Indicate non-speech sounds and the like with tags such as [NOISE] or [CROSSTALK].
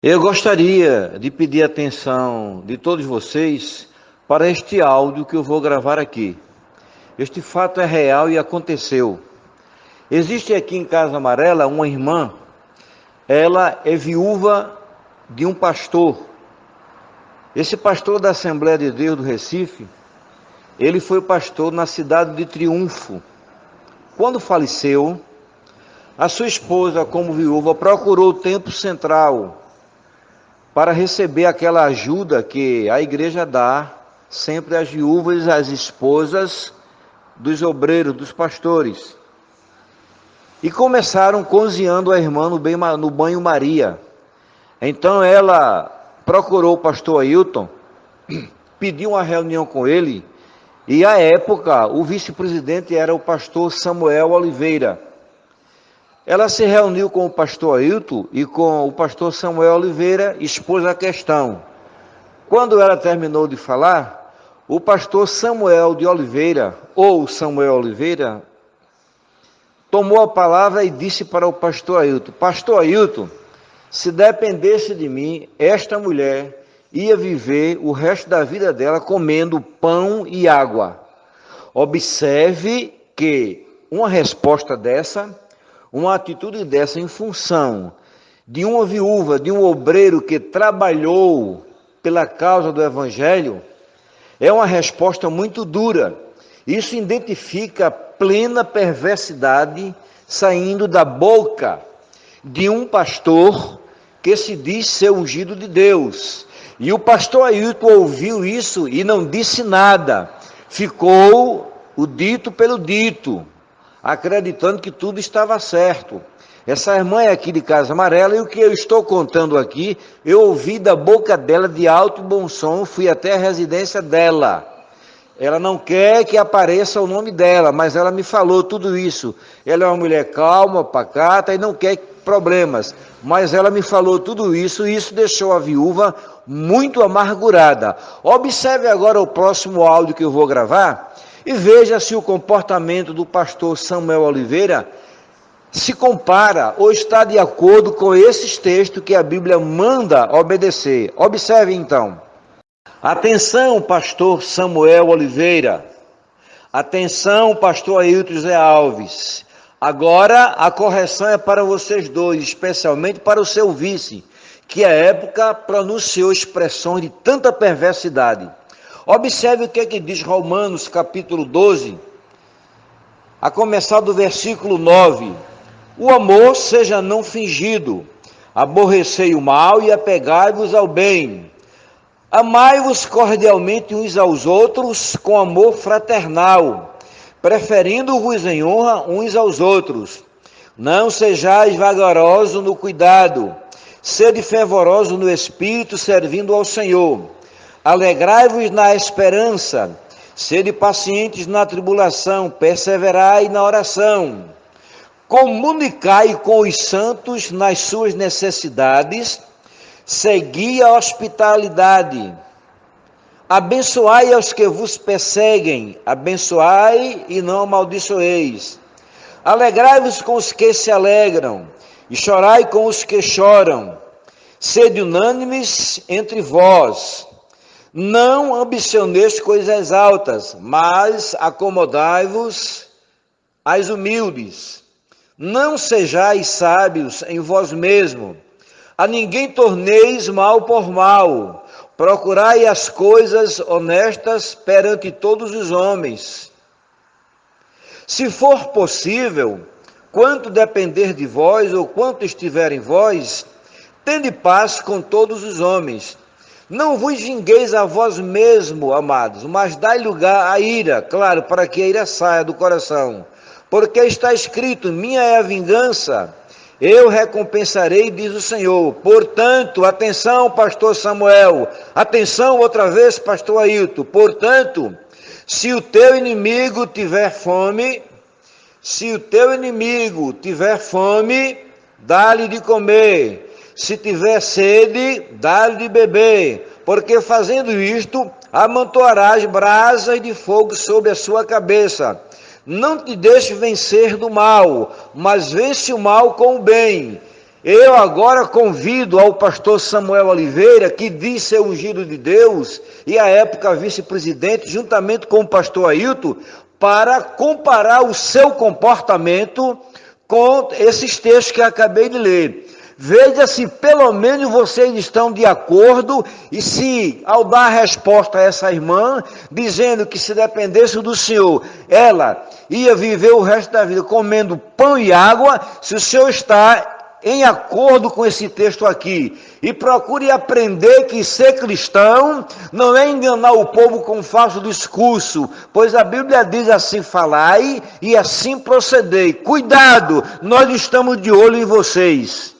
Eu gostaria de pedir atenção de todos vocês para este áudio que eu vou gravar aqui. Este fato é real e aconteceu. Existe aqui em Casa Amarela uma irmã, ela é viúva de um pastor. Esse pastor da Assembleia de Deus do Recife, ele foi pastor na cidade de Triunfo. Quando faleceu, a sua esposa, como viúva, procurou o tempo central para receber aquela ajuda que a igreja dá sempre às viúvas às esposas dos obreiros, dos pastores. E começaram cozinhando a irmã no, no banho Maria. Então ela procurou o pastor Ailton, [CLEARS THROAT] pediu uma reunião com ele, e à época o vice-presidente era o pastor Samuel Oliveira. Ela se reuniu com o pastor Ailton e com o pastor Samuel Oliveira, expôs a questão. Quando ela terminou de falar, o pastor Samuel de Oliveira, ou Samuel Oliveira, tomou a palavra e disse para o pastor Ailton: Pastor Ailton, se dependesse de mim, esta mulher ia viver o resto da vida dela comendo pão e água. Observe que uma resposta dessa uma atitude dessa em função de uma viúva, de um obreiro que trabalhou pela causa do Evangelho, é uma resposta muito dura. Isso identifica plena perversidade saindo da boca de um pastor que se diz ser ungido de Deus. E o pastor Ailton ouviu isso e não disse nada. Ficou o dito pelo dito acreditando que tudo estava certo. Essa irmã é aqui de Casa Amarela e o que eu estou contando aqui, eu ouvi da boca dela de alto bom som, fui até a residência dela. Ela não quer que apareça o nome dela, mas ela me falou tudo isso. Ela é uma mulher calma, pacata e não quer problemas. Mas ela me falou tudo isso e isso deixou a viúva muito amargurada. Observe agora o próximo áudio que eu vou gravar e veja se o comportamento do pastor Samuel Oliveira se compara ou está de acordo com esses textos que a Bíblia manda obedecer. Observe então. Atenção, pastor Samuel Oliveira. Atenção, pastor Ailton José Alves. Agora a correção é para vocês dois, especialmente para o seu vice, que à época pronunciou expressões de tanta perversidade. Observe o que, é que diz Romanos capítulo 12, a começar do versículo 9. O amor seja não fingido, aborrecei o mal e apegai-vos ao bem. Amai-vos cordialmente uns aos outros com amor fraternal, preferindo-vos em honra uns aos outros. Não sejais vagarosos no cuidado, sede fervoroso no espírito, servindo ao Senhor. Alegrai-vos na esperança, sede pacientes na tribulação, perseverai na oração. Comunicai com os santos nas suas necessidades, segui a hospitalidade. Abençoai aos que vos perseguem, abençoai e não amaldiçoeis. Alegrai-vos com os que se alegram, e chorai com os que choram. Sede unânimes entre vós não ambicioneis coisas altas, mas acomodai-vos às humildes. Não sejais sábios em vós mesmos. A ninguém torneis mal por mal. Procurai as coisas honestas perante todos os homens. Se for possível, quanto depender de vós ou quanto estiver em vós, tende paz com todos os homens. Não vos vingueis a vós mesmo, amados, mas dai lugar à ira, claro, para que a ira saia do coração. Porque está escrito: Minha é a vingança, eu recompensarei, diz o Senhor. Portanto, atenção, pastor Samuel, atenção outra vez, pastor Ailton. Portanto, se o teu inimigo tiver fome, se o teu inimigo tiver fome, dá-lhe de comer. Se tiver sede, dá-lhe de beber, porque fazendo isto, amontoarás brasas de fogo sobre a sua cabeça. Não te deixe vencer do mal, mas vence o mal com o bem. Eu agora convido ao pastor Samuel Oliveira, que diz ser ungido de Deus, e à época vice-presidente, juntamente com o pastor Ailton, para comparar o seu comportamento com esses textos que acabei de ler. Veja se pelo menos vocês estão de acordo e se, ao dar resposta a essa irmã, dizendo que se dependesse do Senhor, ela ia viver o resto da vida comendo pão e água, se o Senhor está em acordo com esse texto aqui e procure aprender que ser cristão não é enganar o povo com falso discurso, pois a Bíblia diz assim: falai e assim procedei. Cuidado, nós estamos de olho em vocês.